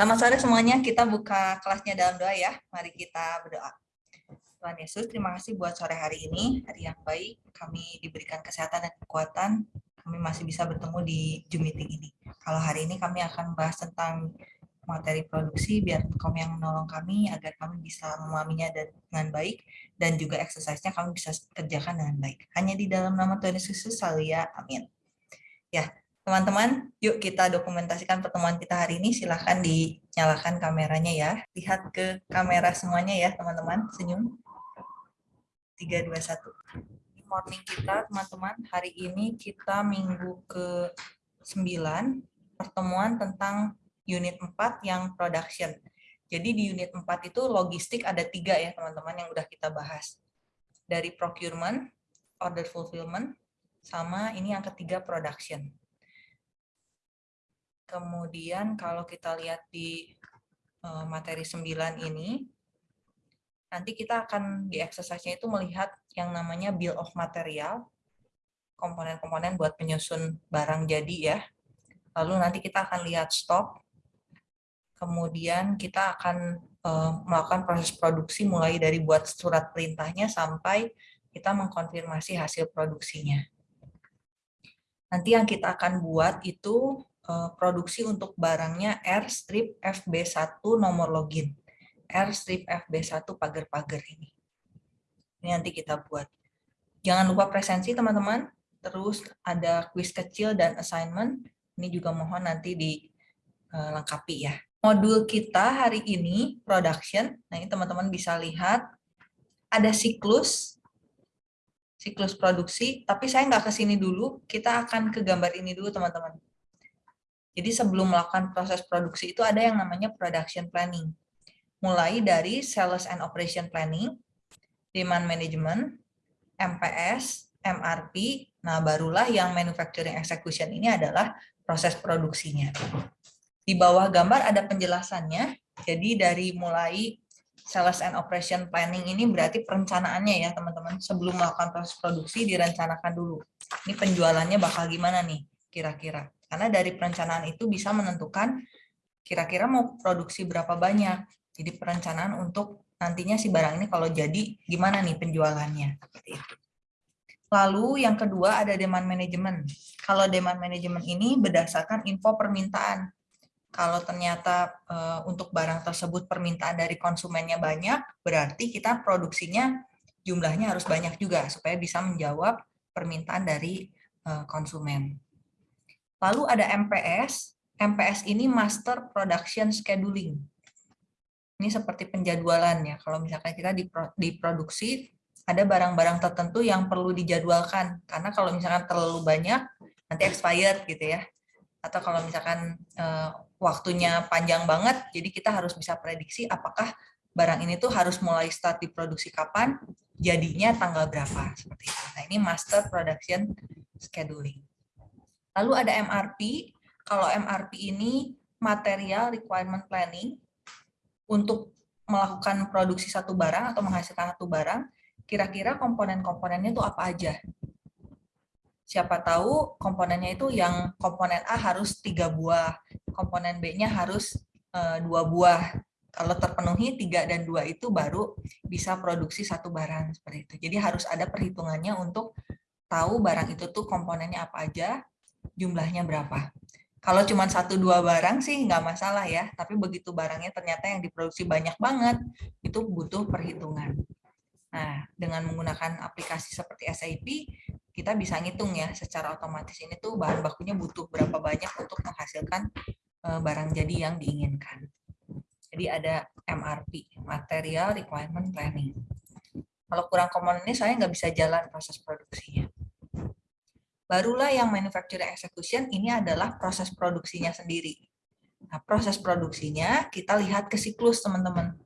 Selamat sore semuanya, kita buka kelasnya dalam doa ya. Mari kita berdoa. Tuhan Yesus, terima kasih buat sore hari ini, hari yang baik. Kami diberikan kesehatan dan kekuatan, kami masih bisa bertemu di Zoom meeting ini. Kalau hari ini kami akan bahas tentang materi produksi, biar kami yang menolong kami agar kami bisa memahaminya dengan baik, dan juga exercise-nya kami bisa kerjakan dengan baik. Hanya di dalam nama Tuhan Yesus, selalu ya, amin. Ya, Teman-teman, yuk kita dokumentasikan pertemuan kita hari ini. Silahkan dinyalakan kameranya ya. Lihat ke kamera semuanya ya, teman-teman. Senyum. 3, 2, 1. Morning kita, teman-teman. Hari ini kita minggu ke-9, pertemuan tentang unit 4 yang production. Jadi di unit 4 itu logistik ada tiga ya, teman-teman, yang udah kita bahas. Dari procurement, order fulfillment, sama ini yang ketiga production. Kemudian kalau kita lihat di eh, materi 9 ini, nanti kita akan di exercise-nya itu melihat yang namanya bill of material, komponen-komponen buat penyusun barang jadi ya. Lalu nanti kita akan lihat stok, kemudian kita akan eh, melakukan proses produksi mulai dari buat surat perintahnya sampai kita mengkonfirmasi hasil produksinya. Nanti yang kita akan buat itu produksi untuk barangnya R strip FB1 nomor login. R strip FB1 pagar-pagar ini. Ini nanti kita buat. Jangan lupa presensi teman-teman. Terus ada quiz kecil dan assignment. Ini juga mohon nanti dilengkapi ya. Modul kita hari ini production. Nah ini teman-teman bisa lihat ada siklus siklus produksi, tapi saya nggak ke sini dulu, kita akan ke gambar ini dulu teman-teman. Jadi sebelum melakukan proses produksi itu ada yang namanya production planning. Mulai dari sales and operation planning, demand management, MPS, MRP, nah barulah yang manufacturing execution ini adalah proses produksinya. Di bawah gambar ada penjelasannya, jadi dari mulai sales and operation planning ini berarti perencanaannya ya teman-teman. Sebelum melakukan proses produksi direncanakan dulu. Ini penjualannya bakal gimana nih kira-kira. Karena dari perencanaan itu bisa menentukan kira-kira mau produksi berapa banyak. Jadi perencanaan untuk nantinya si barang ini kalau jadi gimana nih penjualannya. Lalu yang kedua ada demand management. Kalau demand management ini berdasarkan info permintaan. Kalau ternyata e, untuk barang tersebut permintaan dari konsumennya banyak, berarti kita produksinya jumlahnya harus banyak juga supaya bisa menjawab permintaan dari e, konsumen. Lalu ada MPS. MPS ini Master Production Scheduling. Ini seperti penjadwalan ya. Kalau misalkan kita diproduksi, ada barang-barang tertentu yang perlu dijadwalkan. Karena kalau misalkan terlalu banyak, nanti expired gitu ya. Atau kalau misalkan uh, waktunya panjang banget, jadi kita harus bisa prediksi apakah barang ini tuh harus mulai start diproduksi kapan, jadinya tanggal berapa. seperti itu. Nah ini Master Production Scheduling. Lalu ada MRP. Kalau MRP ini material requirement planning untuk melakukan produksi satu barang atau menghasilkan satu barang, kira-kira komponen-komponennya itu apa aja? Siapa tahu komponennya itu yang komponen A harus tiga buah, komponen B-nya harus e, dua buah. Kalau terpenuhi tiga dan dua itu baru bisa produksi satu barang seperti itu. Jadi harus ada perhitungannya untuk tahu barang itu tuh komponennya apa aja, jumlahnya berapa. Kalau cuma satu dua barang sih nggak masalah ya, tapi begitu barangnya ternyata yang diproduksi banyak banget, itu butuh perhitungan. Nah, dengan menggunakan aplikasi seperti SAP, kita bisa ngitung ya secara otomatis ini tuh bahan bakunya butuh berapa banyak untuk menghasilkan eh, barang jadi yang diinginkan. Jadi ada MRP, Material Requirement Planning. Kalau kurang komponen ini saya nggak bisa jalan proses produksinya. Barulah yang manufacturing execution ini adalah proses produksinya sendiri. Nah, proses produksinya kita lihat ke siklus, teman-teman.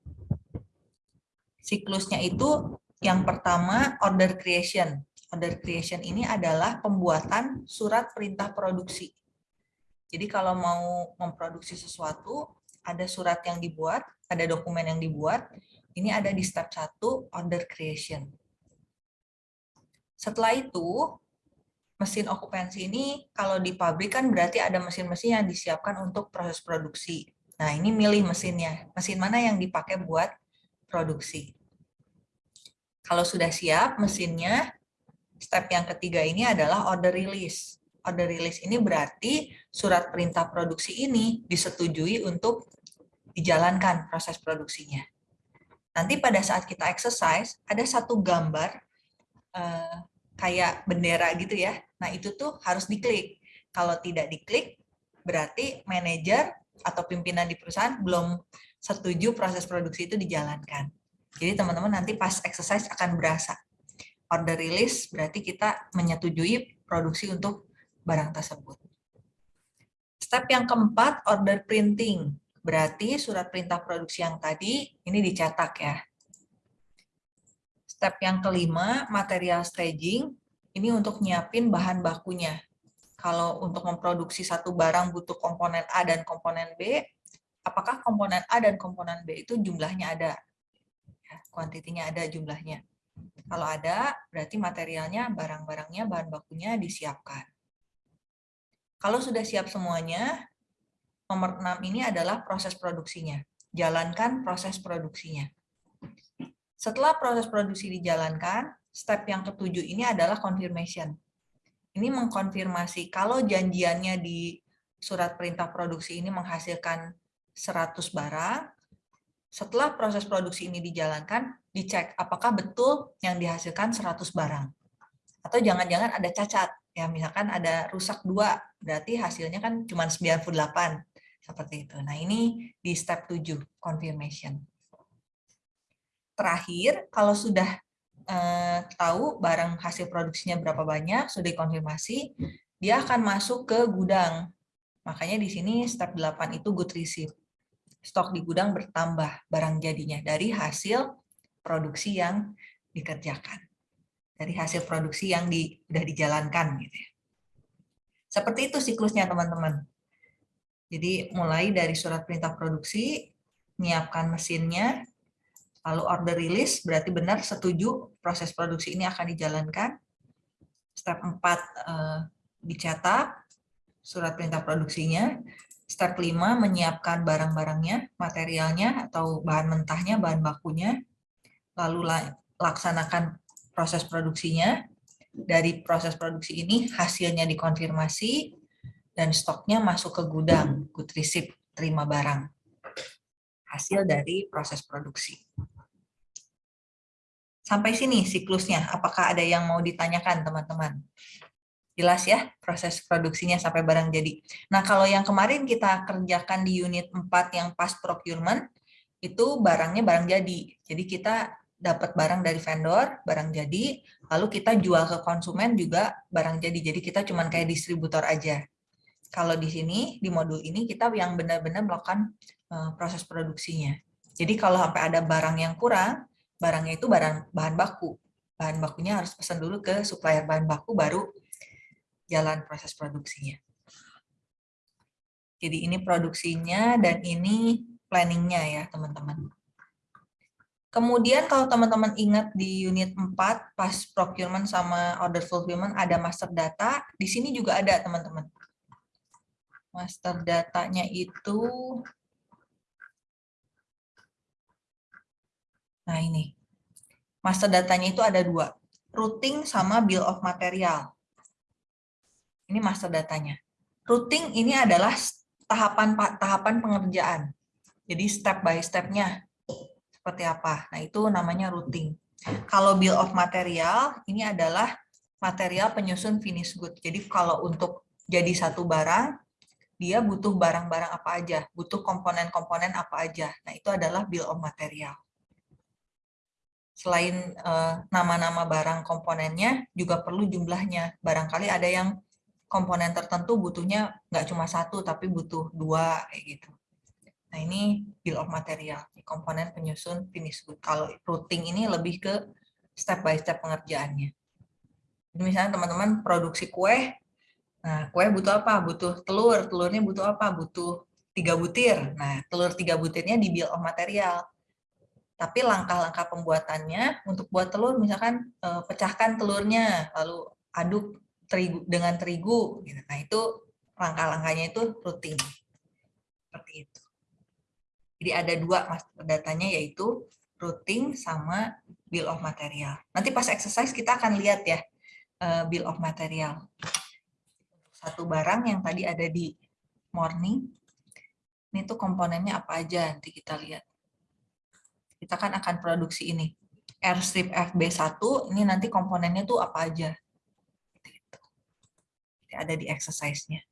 Siklusnya itu yang pertama order creation. Order creation ini adalah pembuatan surat perintah produksi. Jadi kalau mau memproduksi sesuatu, ada surat yang dibuat, ada dokumen yang dibuat, ini ada di step 1, order creation. Setelah itu, mesin okupansi ini kalau di pabrik kan berarti ada mesin-mesin yang disiapkan untuk proses produksi. Nah, ini milih mesinnya. Mesin mana yang dipakai buat produksi. Kalau sudah siap mesinnya, step yang ketiga ini adalah order release. Order release ini berarti surat perintah produksi ini disetujui untuk dijalankan proses produksinya. Nanti pada saat kita exercise, ada satu gambar uh, kayak bendera gitu ya. Nah itu tuh harus diklik. Kalau tidak diklik, berarti manajer atau pimpinan di perusahaan belum setuju proses produksi itu dijalankan. Jadi teman-teman nanti pas exercise akan berasa. Order release berarti kita menyetujui produksi untuk barang tersebut. Step yang keempat, order printing. Berarti surat perintah produksi yang tadi ini dicetak ya. Step yang kelima, material staging. Ini untuk nyiapin bahan bakunya. Kalau untuk memproduksi satu barang butuh komponen A dan komponen B, apakah komponen A dan komponen B itu jumlahnya ada? Ya, kuantitinya ada jumlahnya. Kalau ada, berarti materialnya, barang-barangnya, bahan bakunya disiapkan. Kalau sudah siap semuanya, nomor 6 ini adalah proses produksinya. Jalankan proses produksinya. Setelah proses produksi dijalankan, step yang ketujuh ini adalah confirmation. Ini mengkonfirmasi kalau janjiannya di surat perintah produksi ini menghasilkan 100 barang, setelah proses produksi ini dijalankan, dicek apakah betul yang dihasilkan 100 barang. Atau jangan-jangan ada cacat, ya misalkan ada rusak dua, berarti hasilnya kan cuma 98 seperti itu. Nah, ini di step 7 confirmation. Terakhir, kalau sudah eh, tahu barang hasil produksinya berapa banyak, sudah dikonfirmasi, dia akan masuk ke gudang. Makanya di sini step 8 itu good receipt. Stok di gudang bertambah barang jadinya dari hasil produksi yang dikerjakan dari hasil produksi yang di, sudah dijalankan gitu ya. Seperti itu siklusnya teman-teman. Jadi mulai dari surat perintah produksi, menyiapkan mesinnya, lalu order release, berarti benar setuju proses produksi ini akan dijalankan. Step 4 eh, dicetak surat perintah produksinya. Step 5 menyiapkan barang-barangnya, materialnya atau bahan mentahnya, bahan bakunya. Lalu laksanakan proses produksinya. Dari proses produksi ini hasilnya dikonfirmasi dan stoknya masuk ke gudang, good receipt, terima barang. Hasil dari proses produksi. Sampai sini siklusnya, apakah ada yang mau ditanyakan teman-teman? Jelas ya proses produksinya sampai barang jadi. Nah kalau yang kemarin kita kerjakan di unit 4 yang pas procurement, itu barangnya barang jadi. Jadi kita dapat barang dari vendor, barang jadi, lalu kita jual ke konsumen juga barang jadi. Jadi kita cuma kayak distributor aja. Kalau di sini, di modul ini, kita yang benar-benar melakukan uh, proses produksinya. Jadi kalau sampai ada barang yang kurang, barangnya itu barang bahan baku. Bahan bakunya harus pesan dulu ke supplier bahan baku, baru jalan proses produksinya. Jadi ini produksinya dan ini planningnya ya teman-teman. Kemudian kalau teman-teman ingat di unit 4 pas procurement sama order fulfillment ada master data, di sini juga ada teman-teman. Master datanya itu Nah ini. Master datanya itu ada dua. Routing sama bill of material. Ini master datanya. Routing ini adalah tahapan tahapan pengerjaan. Jadi step by step-nya seperti apa. Nah, itu namanya routing. Kalau bill of material, ini adalah material penyusun finish good. Jadi kalau untuk jadi satu barang, dia butuh barang-barang apa aja, butuh komponen-komponen apa aja. Nah, itu adalah bill of material. Selain eh, nama-nama uh, barang komponennya, juga perlu jumlahnya. Barangkali ada yang komponen tertentu butuhnya nggak cuma satu, tapi butuh dua, kayak gitu. Nah, ini bill of material, komponen penyusun finish good. Kalau routing ini lebih ke step by step pengerjaannya. Misalnya teman-teman produksi kue, nah kue butuh apa? Butuh telur, telurnya butuh apa? Butuh tiga butir. Nah, telur tiga butirnya di bill of material. Tapi langkah-langkah pembuatannya untuk buat telur, misalkan eh, pecahkan telurnya, lalu aduk terigu dengan terigu. Gitu. Nah, itu langkah-langkahnya itu routing. Seperti itu. Jadi ada dua datanya yaitu routing sama bill of material. Nanti pas exercise kita akan lihat ya eh, bill of material. Satu barang yang tadi ada di morning, ini tuh komponennya apa aja nanti kita lihat. Kita kan akan produksi ini. Airstrip FB1, ini nanti komponennya tuh apa aja. Ada di exercise-nya.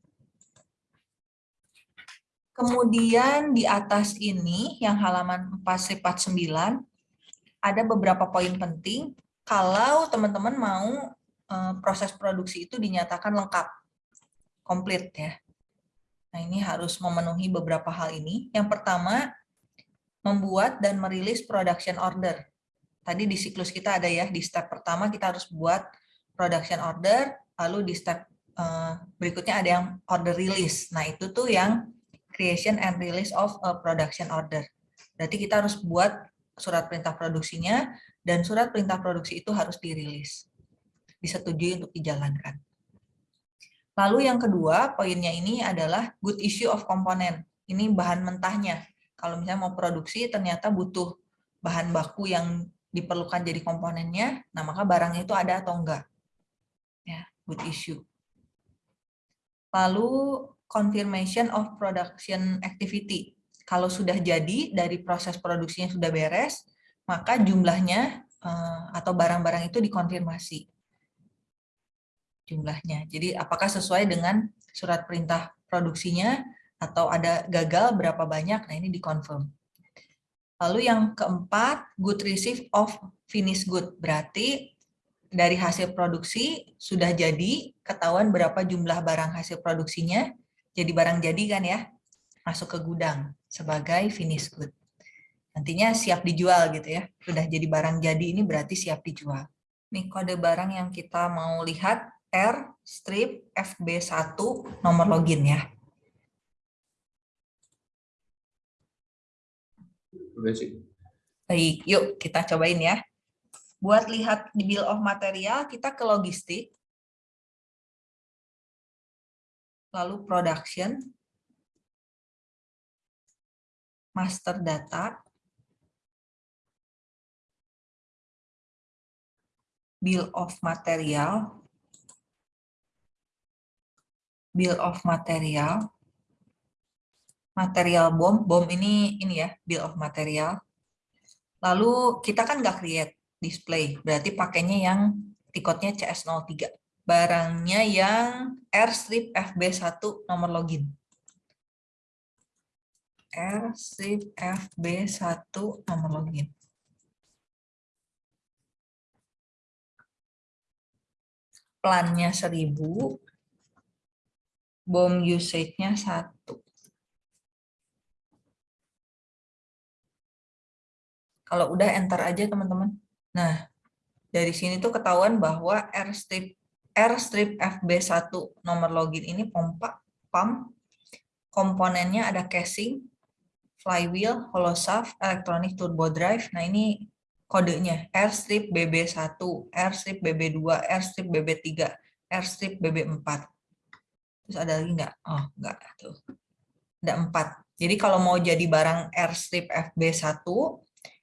Kemudian di atas ini, yang halaman 449, ada beberapa poin penting kalau teman-teman mau eh, proses produksi itu dinyatakan lengkap, komplit ya. Nah ini harus memenuhi beberapa hal ini. Yang pertama, membuat dan merilis production order. Tadi di siklus kita ada ya, di step pertama kita harus buat production order, lalu di step eh, berikutnya ada yang order release. Nah itu tuh yang creation and release of a production order. Berarti kita harus buat surat perintah produksinya dan surat perintah produksi itu harus dirilis. Disetujui untuk dijalankan. Lalu yang kedua, poinnya ini adalah good issue of component. Ini bahan mentahnya. Kalau misalnya mau produksi ternyata butuh bahan baku yang diperlukan jadi komponennya, nah maka barangnya itu ada atau enggak. Ya, good issue. Lalu confirmation of production activity. Kalau sudah jadi dari proses produksinya sudah beres, maka jumlahnya eh, atau barang-barang itu dikonfirmasi jumlahnya. Jadi apakah sesuai dengan surat perintah produksinya atau ada gagal berapa banyak, nah ini dikonfirm. Lalu yang keempat, good receive of finished good. Berarti dari hasil produksi sudah jadi, ketahuan berapa jumlah barang hasil produksinya, jadi barang jadi kan ya, masuk ke gudang sebagai finish good. Nantinya siap dijual gitu ya. Sudah jadi barang jadi ini berarti siap dijual. Nih kode barang yang kita mau lihat R strip FB1 nomor login ya. Baik, yuk kita cobain ya. Buat lihat di bill of material, kita ke logistik. lalu production, master data, bill of material, bill of material, material bom, bom ini ini ya, bill of material. Lalu kita kan nggak create display, berarti pakainya yang tiketnya CS03 barangnya yang Airstrip FB1 nomor login. Airstrip FB1 nomor login. Plannya 1000, bom usage-nya 1. Kalau udah enter aja teman-teman. Nah, dari sini tuh ketahuan bahwa Airstrip R strip FB1 nomor login ini pompa, pump, komponennya ada casing, flywheel, holoshaft, electronic turbo drive. Nah ini kodenya R strip BB1, R strip BB2, R strip BB3, R strip BB4. Terus ada lagi nggak? Oh nggak tuh. Ada empat. Jadi kalau mau jadi barang R strip FB1,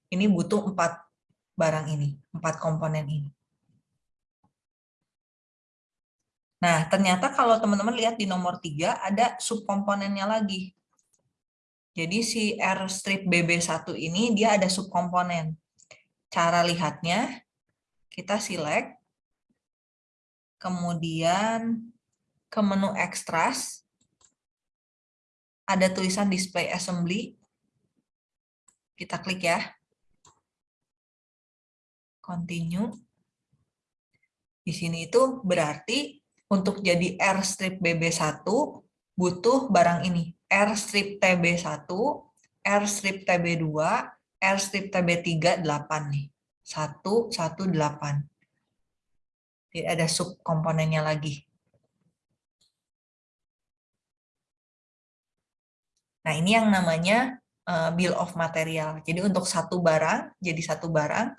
ini butuh empat barang ini, empat komponen ini. Nah, ternyata kalau teman-teman lihat di nomor 3 ada subkomponennya lagi. Jadi si R strip BB1 ini dia ada subkomponen. Cara lihatnya, kita select, kemudian ke menu extras, ada tulisan display assembly, kita klik ya. Continue. Di sini itu berarti untuk jadi R strip BB1 butuh barang ini. R strip TB1, R strip TB2, R strip TB3 8 nih. 1 1 8. Jadi ada subkomponennya lagi. Nah, ini yang namanya uh, bill of material. Jadi untuk satu barang, jadi satu barang,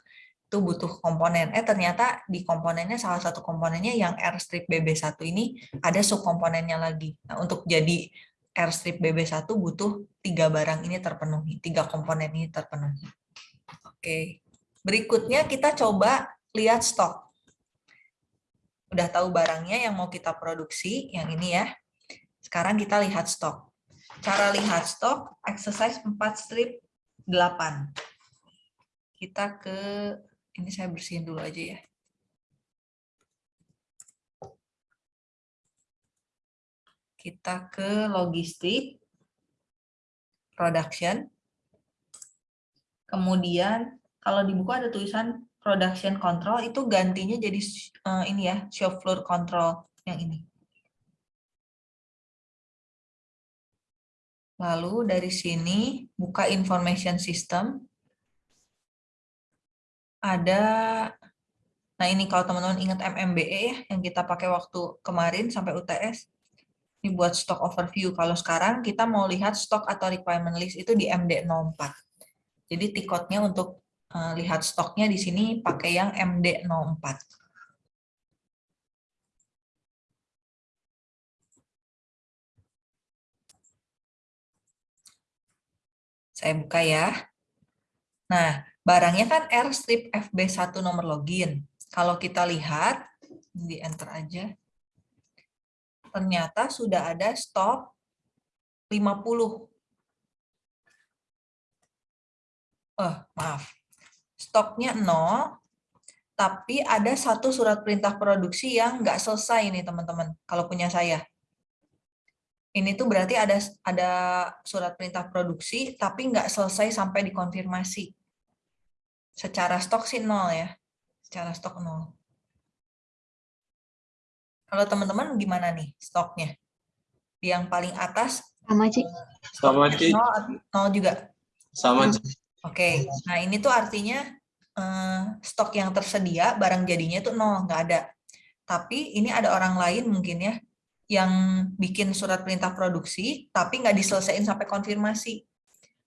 itu butuh komponen. Eh ternyata di komponennya salah satu komponennya yang R strip BB1 ini ada subkomponennya lagi. Nah, untuk jadi Airstrip BB1 butuh tiga barang ini terpenuhi, tiga komponen ini terpenuhi. Oke, berikutnya kita coba lihat stok. Udah tahu barangnya yang mau kita produksi, yang ini ya. Sekarang kita lihat stok. Cara lihat stok, exercise 4 strip 8. Kita ke, ini saya bersihin dulu aja ya. kita ke logistik, production. Kemudian kalau di buku ada tulisan production control itu gantinya jadi uh, ini ya, shop floor control yang ini. Lalu dari sini buka information system. Ada Nah, ini kalau teman-teman ingat MMBE ya, yang kita pakai waktu kemarin sampai UTS. Ini buat stock overview. Kalau sekarang kita mau lihat stok atau requirement list itu di MD04. Jadi tiketnya untuk uh, lihat stoknya di sini pakai yang MD04. Saya buka ya. Nah, barangnya kan R strip FB1 nomor login. Kalau kita lihat, di enter aja ternyata sudah ada stok 50. Oh, maaf. Stoknya 0, tapi ada satu surat perintah produksi yang nggak selesai nih teman-teman, kalau punya saya. Ini tuh berarti ada ada surat perintah produksi, tapi nggak selesai sampai dikonfirmasi. Secara stok sih nol ya, secara stok nol. Kalau teman-teman gimana nih stoknya? Yang paling atas sama Cik. Sama Cik. Nol, nol juga. Sama Cik. Oke, okay. nah ini tuh artinya eh, stok yang tersedia barang jadinya itu nol, nggak ada. Tapi ini ada orang lain mungkin ya yang bikin surat perintah produksi tapi nggak diselesaikan sampai konfirmasi.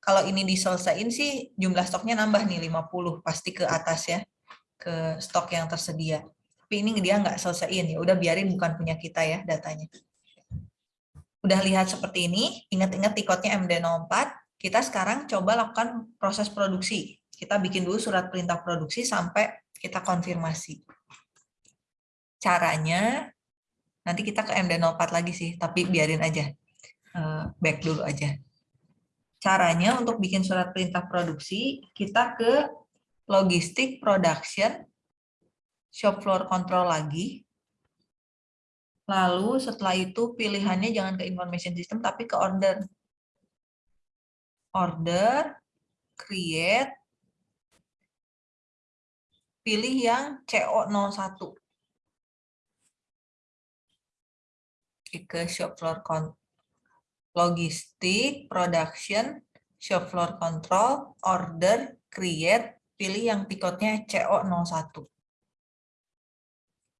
Kalau ini diselesaikan sih jumlah stoknya nambah nih 50 pasti ke atas ya ke stok yang tersedia. Tapi ini dia nggak selesaiin ya udah biarin bukan punya kita ya datanya. Udah lihat seperti ini ingat-ingat tiketnya MD04 kita sekarang coba lakukan proses produksi. Kita bikin dulu surat perintah produksi sampai kita konfirmasi. Caranya nanti kita ke MD04 lagi sih tapi biarin aja eh, back dulu aja caranya untuk bikin surat perintah produksi kita ke logistik production shop floor control lagi. Lalu setelah itu pilihannya jangan ke information system tapi ke order. Order, create, pilih yang CO01. Ke shop floor control logistik, production, shop floor control, order, create, pilih yang tiketnya CO01.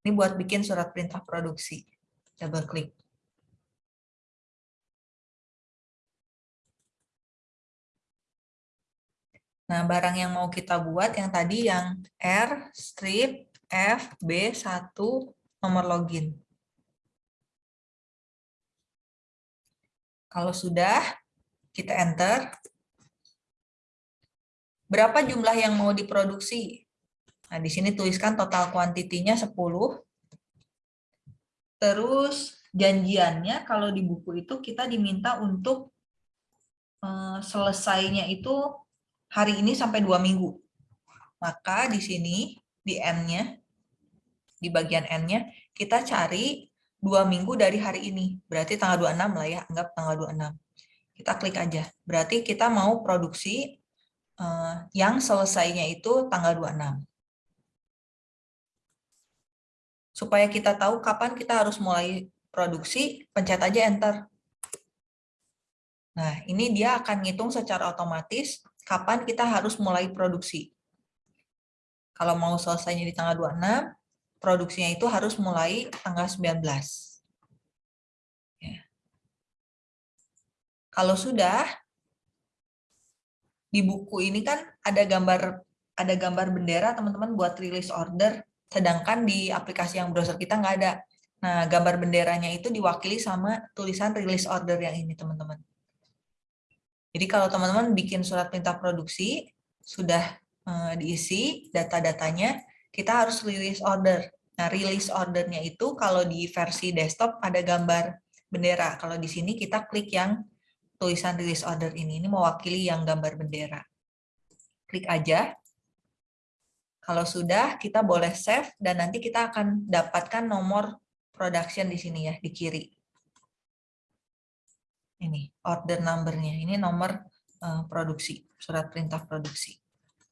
Ini buat bikin surat perintah produksi. Double klik. Nah, barang yang mau kita buat yang tadi yang R strip FB1 nomor login. Kalau sudah, kita enter. Berapa jumlah yang mau diproduksi? Nah, di sini tuliskan total kuantitinya 10. Terus janjiannya kalau di buku itu kita diminta untuk uh, selesainya itu hari ini sampai dua minggu. Maka di sini, di N-nya, di bagian N-nya, kita cari dua minggu dari hari ini. Berarti tanggal 26 lah ya, anggap tanggal 26. Kita klik aja. Berarti kita mau produksi uh, yang selesainya itu tanggal 26 supaya kita tahu kapan kita harus mulai produksi, pencet aja enter. Nah, ini dia akan ngitung secara otomatis kapan kita harus mulai produksi. Kalau mau selesainya di tanggal 26, produksinya itu harus mulai tanggal 19. Ya. Kalau sudah, di buku ini kan ada gambar ada gambar bendera teman-teman buat rilis order sedangkan di aplikasi yang browser kita nggak ada. Nah, gambar benderanya itu diwakili sama tulisan release order yang ini, teman-teman. Jadi kalau teman-teman bikin surat perintah produksi, sudah uh, diisi data-datanya, kita harus release order. Nah, release ordernya itu kalau di versi desktop ada gambar bendera. Kalau di sini kita klik yang tulisan release order ini. Ini mewakili yang gambar bendera. Klik aja. Kalau sudah, kita boleh save dan nanti kita akan dapatkan nomor production di sini ya, di kiri. Ini order number-nya. Ini nomor uh, produksi, surat perintah produksi.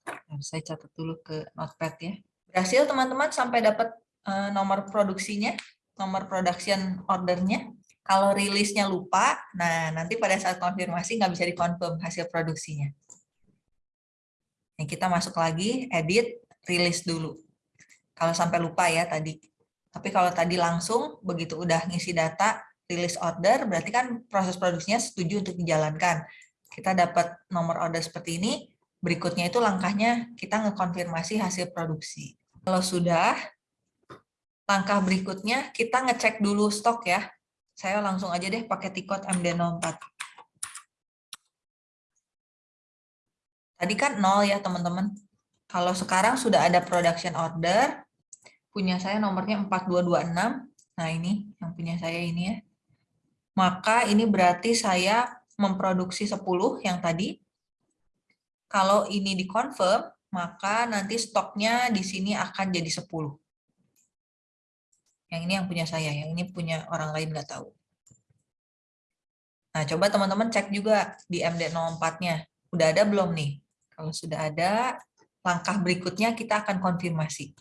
Nah, saya catat dulu ke notepad ya. Berhasil teman-teman sampai dapat uh, nomor produksinya, nomor production ordernya. Kalau rilisnya lupa, nah nanti pada saat konfirmasi nggak bisa dikonfirm hasil produksinya. Nah, kita masuk lagi, edit, rilis dulu. Kalau sampai lupa ya tadi. Tapi kalau tadi langsung begitu udah ngisi data, rilis order, berarti kan proses produksinya setuju untuk dijalankan. Kita dapat nomor order seperti ini, berikutnya itu langkahnya kita ngekonfirmasi hasil produksi. Kalau sudah, langkah berikutnya kita ngecek dulu stok ya. Saya langsung aja deh pakai tikot MD04. Tadi kan nol ya teman-teman. Kalau sekarang sudah ada production order, punya saya nomornya 4226. Nah, ini yang punya saya ini ya. Maka ini berarti saya memproduksi 10 yang tadi. Kalau ini dikonfirm, maka nanti stoknya di sini akan jadi 10. Yang ini yang punya saya, yang ini punya orang lain nggak tahu. Nah, coba teman-teman cek juga di MD04-nya. Udah ada belum nih? Kalau sudah ada, langkah berikutnya kita akan konfirmasi.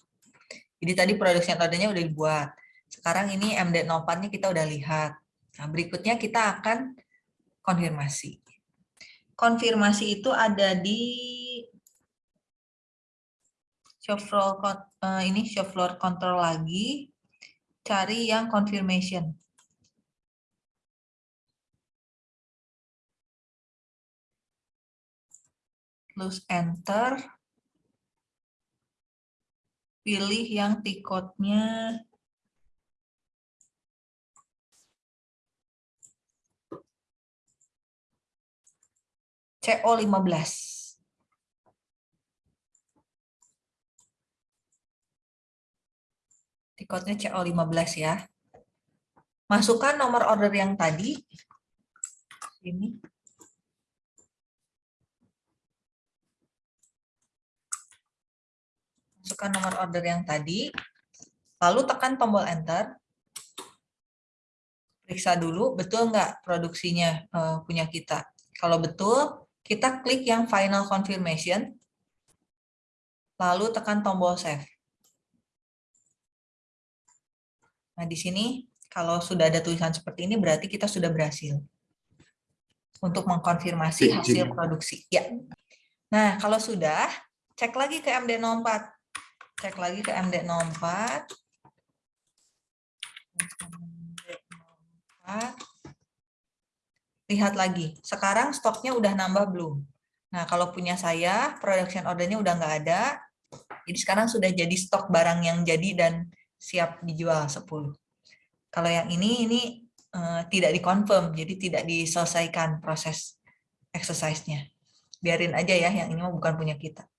Jadi tadi produksi ordernya udah dibuat. Sekarang ini MD04-nya kita udah lihat. Nah, berikutnya kita akan konfirmasi. Konfirmasi itu ada di show floor uh, ini show floor control lagi. Cari yang confirmation. Terus enter pilih yang tikotnya CO15. Tikotnya CO15 ya. Masukkan nomor order yang tadi. Ini. masukkan nomor order yang tadi, lalu tekan tombol enter, periksa dulu betul nggak produksinya uh, punya kita. Kalau betul, kita klik yang final confirmation, lalu tekan tombol save. Nah, di sini kalau sudah ada tulisan seperti ini berarti kita sudah berhasil untuk mengkonfirmasi hasil produksi. Ya. Nah, kalau sudah, cek lagi ke MD04 cek lagi ke MD04. Lihat lagi, sekarang stoknya udah nambah belum? Nah, kalau punya saya, production ordernya udah nggak ada. Jadi sekarang sudah jadi stok barang yang jadi dan siap dijual 10. Kalau yang ini, ini uh, tidak dikonfirm, jadi tidak diselesaikan proses exercise-nya. Biarin aja ya, yang ini bukan punya kita.